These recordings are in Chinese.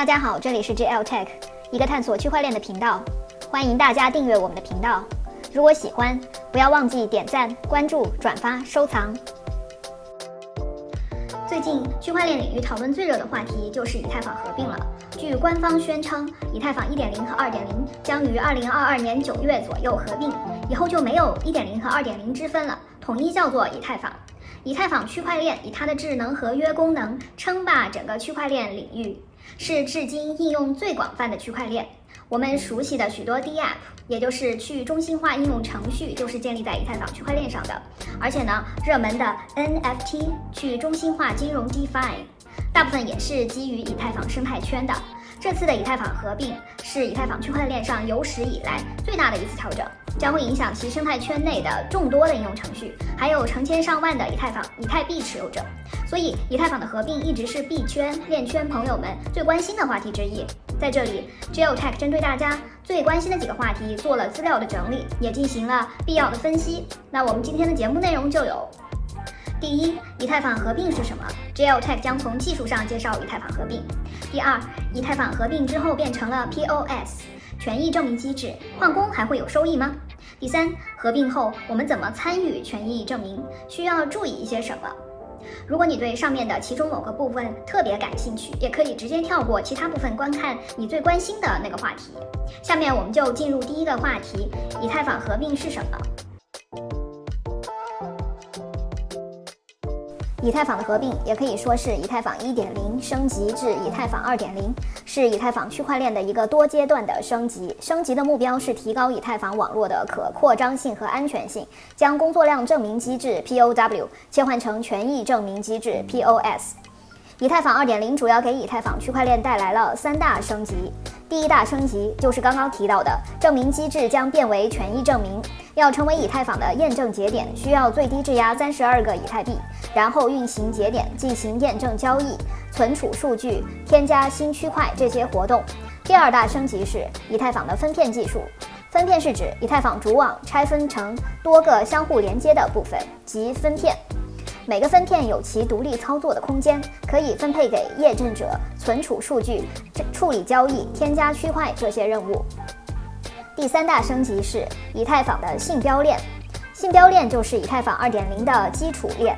大家好，这里是 JL Tech，一个探索区块链的频道，欢迎大家订阅我们的频道。如果喜欢，不要忘记点赞、关注、转发、收藏。最近区块链领域讨论最热的话题就是以太坊合并了。据官方宣称，以太坊1.0和2.0将于2022年9月左右合并，以后就没有1.0和2.0之分了，统一叫做以太坊。以太坊区块链以它的智能合约功能称霸整个区块链领域，是至今应用最广泛的区块链。我们熟悉的许多 DApp，也就是去中心化应用程序，就是建立在以太坊区块链上的。而且呢，热门的 NFT 去中心化金融 DeFi，大部分也是基于以太坊生态圈的。这次的以太坊合并是以太坊区块链上有史以来最大的一次调整，将会影响其生态圈内的众多的应用程序，还有成千上万的以太坊以太币持有者。所以，以太坊的合并一直是币圈链圈朋友们最关心的话题之一。在这里，Geotech 针对大家最关心的几个话题做了资料的整理，也进行了必要的分析。那我们今天的节目内容就有。第一，以太坊合并是什么？Geotech 将从技术上介绍以太坊合并。第二，以太坊合并之后变成了 POS 权益证明机制，矿工还会有收益吗？第三，合并后我们怎么参与权益证明？需要注意一些什么？如果你对上面的其中某个部分特别感兴趣，也可以直接跳过其他部分观看你最关心的那个话题。下面我们就进入第一个话题：以太坊合并是什么？以太坊的合并也可以说是以太坊1.0升级至以太坊2.0，是以太坊区块链的一个多阶段的升级。升级的目标是提高以太坊网络的可扩张性和安全性，将工作量证明机制 POW 切换成权益证明机制 POS。以太坊2.0主要给以太坊区块链带来了三大升级。第一大升级就是刚刚提到的证明机制将变为权益证明。要成为以太坊的验证节点，需要最低质押三十二个以太币，然后运行节点进行验证交易、存储数据、添加新区块这些活动。第二大升级是以太坊的分片技术。分片是指以太坊主网拆分成多个相互连接的部分，即分片。每个分片有其独立操作的空间，可以分配给验证者存储数据、处理交易、添加区块这些任务。第三大升级是以太坊的信标链。信标链就是以太坊2.0的基础链，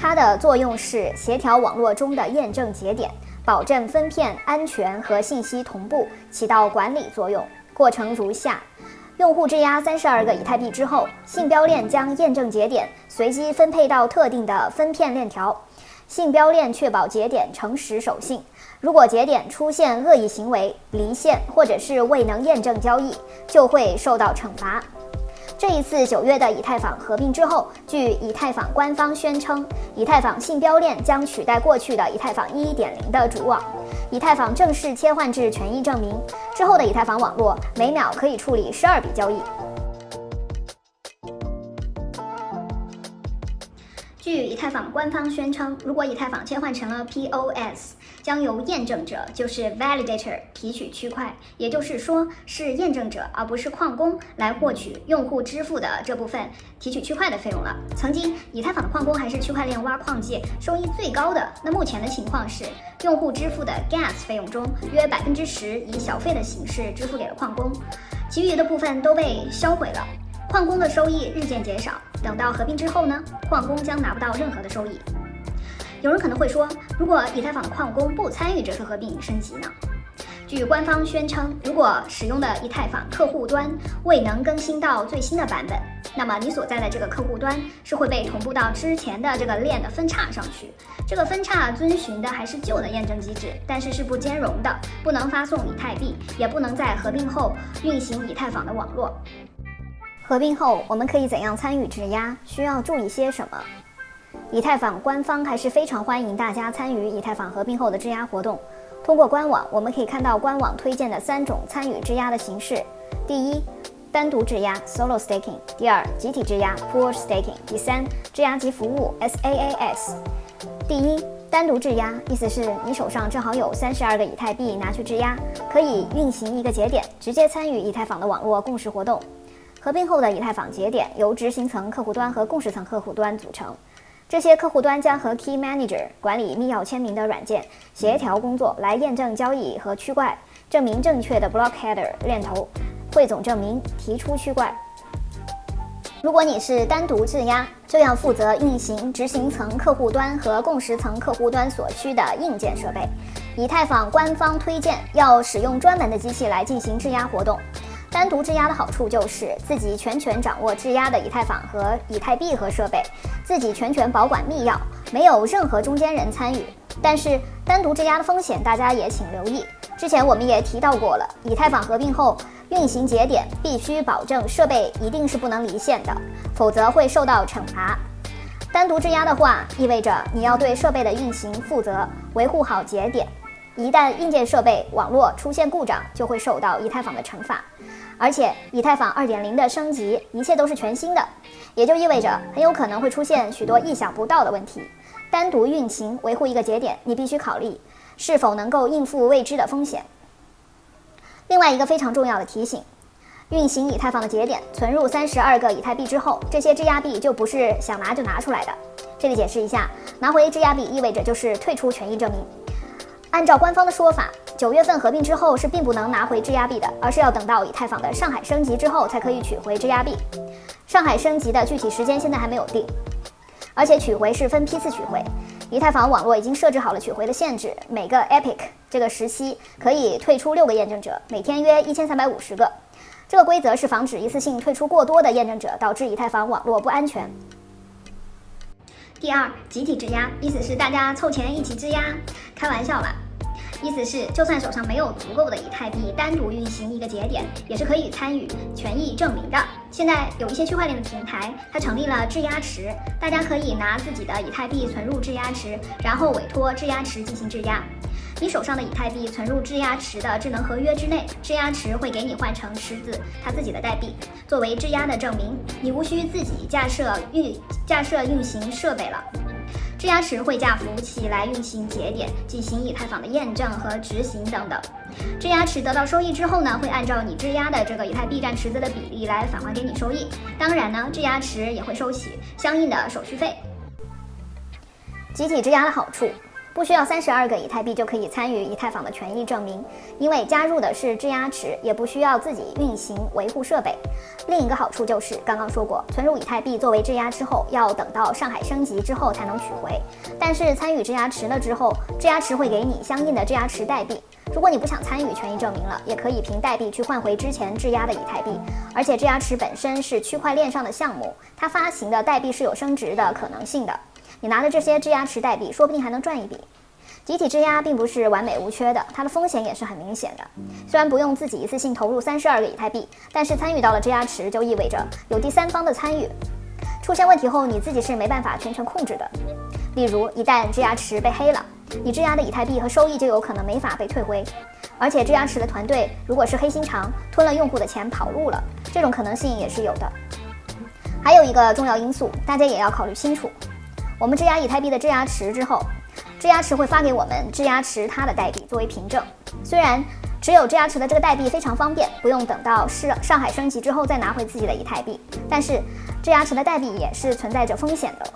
它的作用是协调网络中的验证节点，保证分片安全和信息同步，起到管理作用。过程如下：用户质押三十二个以太币之后，信标链将验证节点随机分配到特定的分片链条。信标链确保节点诚实守信。如果节点出现恶意行为、离线或者是未能验证交易，就会受到惩罚。这一次九月的以太坊合并之后，据以太坊官方宣称，以太坊信标链将取代过去的以太坊1.0的主网，以太坊正式切换至权益证明之后的以太坊网络，每秒可以处理十二笔交易。据以太坊官方宣称，如果以太坊切换成了 POS，将由验证者，就是 validator 提取区块，也就是说是验证者而不是矿工来获取用户支付的这部分提取区块的费用了。曾经以太坊的矿工还是区块链挖矿界收益最高的，那目前的情况是，用户支付的 gas 费用中约百分之十以小费的形式支付给了矿工，其余的部分都被销毁了。矿工的收益日渐减少，等到合并之后呢，矿工将拿不到任何的收益。有人可能会说，如果以太坊的矿工不参与这次合并升级呢？据官方宣称，如果使用的以太坊客户端未能更新到最新的版本，那么你所在的这个客户端是会被同步到之前的这个链的分叉上去。这个分叉遵循的还是旧的验证机制，但是是不兼容的，不能发送以太币，也不能在合并后运行以太坊的网络。合并后，我们可以怎样参与质押？需要注意些什么？以太坊官方还是非常欢迎大家参与以太坊合并后的质押活动。通过官网，我们可以看到官网推荐的三种参与质押的形式：第一，单独质押 （Solo Staking）；第二，集体质押 （Pool Staking）；第三，质押及服务 （SaaS）。第一，单独质押，意思是你手上正好有三十二个以太币拿去质押，可以运行一个节点，直接参与以太坊的网络共识活动。合并后的以太坊节点由执行层客户端和共识层客户端组成。这些客户端将和 Key Manager 管理密钥签名的软件协调工作，来验证交易和区块，证明正确的 Block Header 链头，汇总证明，提出区块。如果你是单独质押，就要负责运行执行层客户端和共识层客户端所需的硬件设备。以太坊官方推荐要使用专门的机器来进行质押活动。单独质押的好处就是自己全权掌握质押的以太坊和以太币和设备，自己全权保管密钥，没有任何中间人参与。但是单独质押的风险，大家也请留意。之前我们也提到过了，以太坊合并后，运行节点必须保证设备一定是不能离线的，否则会受到惩罚。单独质押的话，意味着你要对设备的运行负责，维护好节点。一旦硬件设备网络出现故障，就会受到以太坊的惩罚。而且，以太坊2.0的升级，一切都是全新的，也就意味着很有可能会出现许多意想不到的问题。单独运行维护一个节点，你必须考虑是否能够应付未知的风险。另外一个非常重要的提醒：运行以太坊的节点存入三十二个以太币之后，这些质押币就不是想拿就拿出来的。这里解释一下，拿回质押币意味着就是退出权益证明。按照官方的说法，九月份合并之后是并不能拿回质押币的，而是要等到以太坊的上海升级之后才可以取回质押币。上海升级的具体时间现在还没有定，而且取回是分批次取回。以太坊网络已经设置好了取回的限制，每个 epic 这个时期可以退出六个验证者，每天约一千三百五十个。这个规则是防止一次性退出过多的验证者，导致以太坊网络不安全。第二，集体质押，意思是大家凑钱一起质押，开玩笑吧。意思是，就算手上没有足够的以太币，单独运行一个节点，也是可以参与权益证明的。现在有一些区块链的平台，它成立了质押池，大家可以拿自己的以太币存入质押池，然后委托质押池进行质押。你手上的以太币存入质押池的智能合约之内，质押池会给你换成池子它自己的代币，作为质押的证明。你无需自己架设运架设运行设备了。质押池会架服务器来运行节点，进行以太坊的验证和执行等等。质押池得到收益之后呢，会按照你质押的这个以太币占池子的比例来返还给你收益。当然呢，质押池也会收取相应的手续费。集体质押的好处。不需要三十二个以太币就可以参与以太坊的权益证明，因为加入的是质押池，也不需要自己运行维护设备。另一个好处就是刚刚说过，存入以太币作为质押之后，要等到上海升级之后才能取回。但是参与质押池了之后，质押池会给你相应的质押池代币。如果你不想参与权益证明了，也可以凭代币去换回之前质押的以太币。而且质押池本身是区块链上的项目，它发行的代币是有升值的可能性的。你拿的这些质押池代币，说不定还能赚一笔。集体质押并不是完美无缺的，它的风险也是很明显的。虽然不用自己一次性投入三十二个以太币，但是参与到了质押池，就意味着有第三方的参与。出现问题后，你自己是没办法全权控制的。例如，一旦质押池被黑了，你质押的以太币和收益就有可能没法被退回。而且，质押池的团队如果是黑心肠，吞了用户的钱跑路了，这种可能性也是有的。还有一个重要因素，大家也要考虑清楚。我们质押以太币的质押池之后，质押池会发给我们质押池它的代币作为凭证。虽然持有质押池的这个代币非常方便，不用等到是上海升级之后再拿回自己的以太币，但是质押池的代币也是存在着风险的。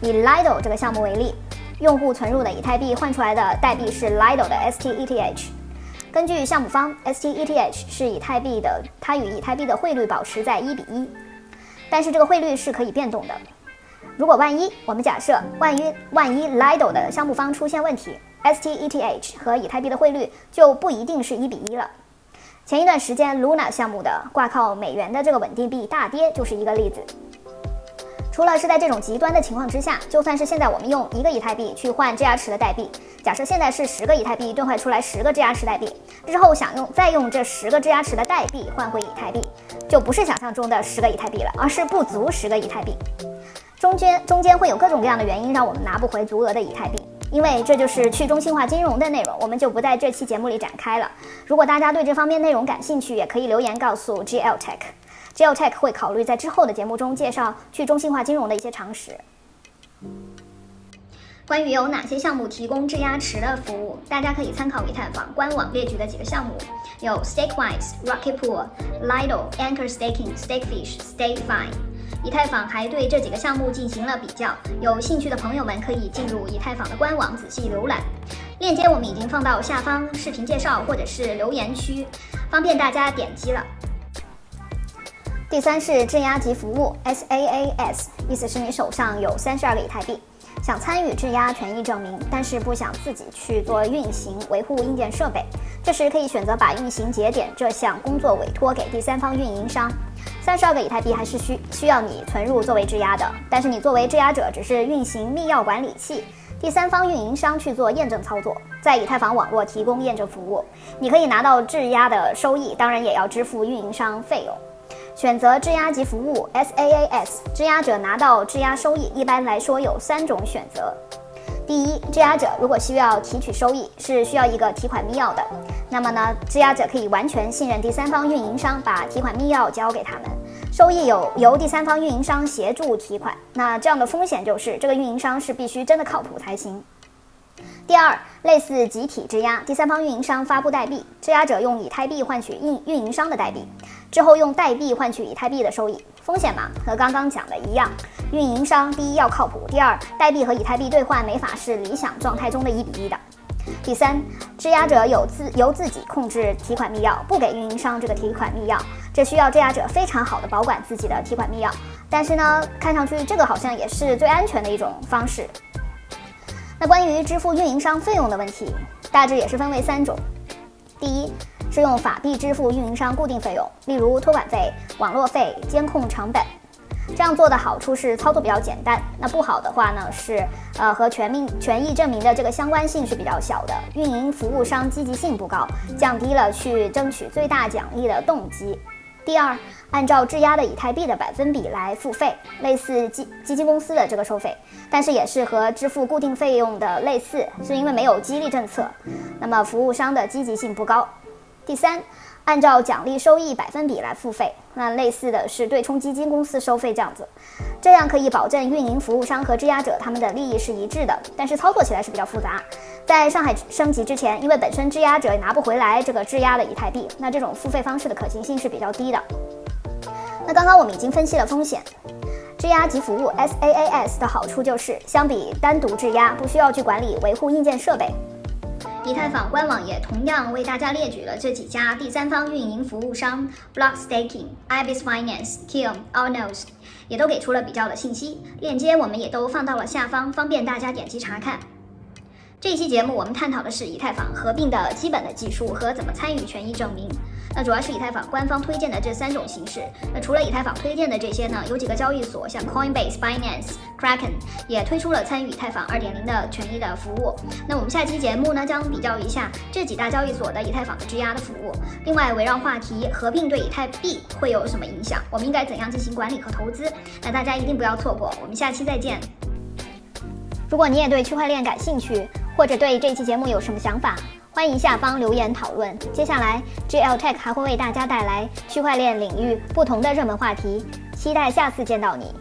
以 Lido 这个项目为例，用户存入的以太币换出来的代币是 Lido 的 STETH。根据项目方，STETH 是以太币的，它与以太币的汇率保持在一比一，但是这个汇率是可以变动的。如果万一我们假设万一万一 Lido 的项目方出现问题，STETH 和以太币的汇率就不一定是一比一了。前一段时间 Luna 项目的挂靠美元的这个稳定币大跌就是一个例子。除了是在这种极端的情况之下，就算是现在我们用一个以太币去换质押池的代币，假设现在是十个以太币兑换出来十个质押池代币，之后想用再用这十个质押池的代币换回以太币，就不是想象中的十个以太币了，而是不足十个以太币。中间中间会有各种各样的原因让我们拿不回足额的以太币，因为这就是去中心化金融的内容，我们就不在这期节目里展开了。如果大家对这方面内容感兴趣，也可以留言告诉 GL Tech，GL Tech 会考虑在之后的节目中介绍去中心化金融的一些常识。关于有哪些项目提供质押池的服务，大家可以参考以太坊官网列举的几个项目，有 Stakewise、Rocket Pool、Lido、Anchor Staking、Stakefish、StakeFi。以太坊还对这几个项目进行了比较，有兴趣的朋友们可以进入以太坊的官网仔细浏览。链接我们已经放到下方视频介绍或者是留言区，方便大家点击了。第三是质押级服务 SaaS，意思是你手上有三十二个以太币，想参与质押权益证明，但是不想自己去做运行维护硬件设备，这时可以选择把运行节点这项工作委托给第三方运营商。三十二个以太币还是需需要你存入作为质押的，但是你作为质押者只是运行密钥管理器，第三方运营商去做验证操作，在以太坊网络提供验证服务，你可以拿到质押的收益，当然也要支付运营商费用。选择质押级服务 SaaS，质押者拿到质押收益，一般来说有三种选择。第一，质押者如果需要提取收益，是需要一个提款密钥的，那么呢，质押者可以完全信任第三方运营商，把提款密钥交给他们，收益有由第三方运营商协助提款。那这样的风险就是这个运营商是必须真的靠谱才行。第二，类似集体质押，第三方运营商发布代币，质押者用以太币换取运运营商的代币。之后用代币换取以太币的收益，风险嘛，和刚刚讲的一样。运营商第一要靠谱，第二代币和以太币兑换没法是理想状态中的一比一的。第三，质押者有自由自己控制提款密钥，不给运营商这个提款密钥，这需要质押者非常好的保管自己的提款密钥。但是呢，看上去这个好像也是最安全的一种方式。那关于支付运营商费用的问题，大致也是分为三种。第一。是用法币支付运营商固定费用，例如托管费、网络费、监控成本。这样做的好处是操作比较简单，那不好的话呢是，呃，和权命权益证明的这个相关性是比较小的，运营服务商积极性不高，降低了去争取最大奖励的动机。第二，按照质押的以太币的百分比来付费，类似基基金公司的这个收费，但是也是和支付固定费用的类似，是因为没有激励政策，那么服务商的积极性不高。第三，按照奖励收益百分比来付费，那类似的是对冲基金公司收费这样子，这样可以保证运营服务商和质押者他们的利益是一致的，但是操作起来是比较复杂。在上海升级之前，因为本身质押者拿不回来这个质押的以太币，那这种付费方式的可行性是比较低的。那刚刚我们已经分析了风险，质押及服务 SaaS 的好处就是相比单独质押，不需要去管理维护硬件设备。以太坊官网也同样为大家列举了这几家第三方运营服务商：Block Staking、Ibis Finance、k i l l Allnos，也都给出了比较的信息。链接我们也都放到了下方，方便大家点击查看。这一期节目我们探讨的是以太坊合并的基本的技术和怎么参与权益证明。那主要是以太坊官方推荐的这三种形式。那除了以太坊推荐的这些呢，有几个交易所，像 Coinbase、Binance、Kraken 也推出了参与以太坊2.0的权益的服务。那我们下期节目呢，将比较一下这几大交易所的以太坊的质押的服务。另外，围绕话题合并对以太币会有什么影响？我们应该怎样进行管理和投资？那大家一定不要错过。我们下期再见。如果你也对区块链感兴趣，或者对这期节目有什么想法？欢迎下方留言讨论。接下来，GL Tech 还会为大家带来区块链领域不同的热门话题，期待下次见到你。